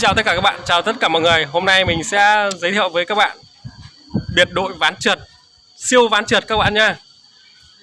chào tất cả các bạn, chào tất cả mọi người. Hôm nay mình sẽ giới thiệu với các bạn biệt đội ván trượt, siêu ván trượt các bạn nha.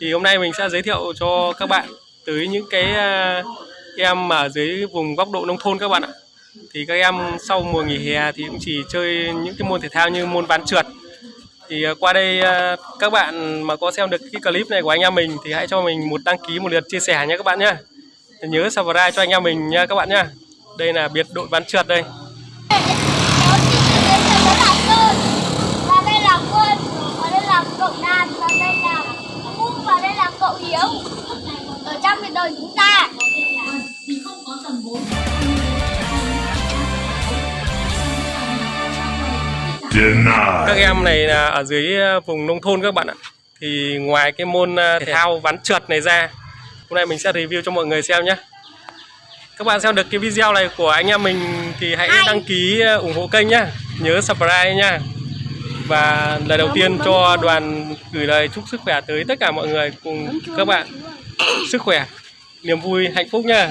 Thì hôm nay mình sẽ giới thiệu cho các bạn tới những cái ờ, em ở dưới vùng góc độ nông thôn các bạn ạ. Thì các em sau mùa nghỉ hè thì cũng chỉ chơi những cái môn thể thao như môn ván trượt. Thì ờ, qua đây ờ, các bạn mà có xem được cái clip này của anh em mình thì hãy cho mình một đăng ký một lượt chia sẻ nhé các bạn nhé. Nhớ subscribe cho anh em mình nha các bạn nhé. Đây là biệt đội ván trượt đây. Kéo chị đến đây là Sơn. Và đây là Quân Và đây là cậu Đạt Và đây là Phúc Và đây là cậu Hiếu. Ở trong biệt đội chúng ta. Các Denied. em này là ở dưới ờ, vùng nông thôn các bạn ạ. Thì ngoài cái môn ờ, thể thao ván trượt này ra hôm nay mình sẽ review cho mọi người xem nhé các bạn xem được cái video này của anh em mình thì hãy Anh. đăng ký ờ, ủng hộ kênh nhá. Nhớ subscribe nhá. Và lời đầu tiên cho đoàn gửi lời chúc sức khỏe tới tất cả mọi người cùng các bạn sức khỏe niềm vui hạnh phúc nhá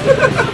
Ha ha ha!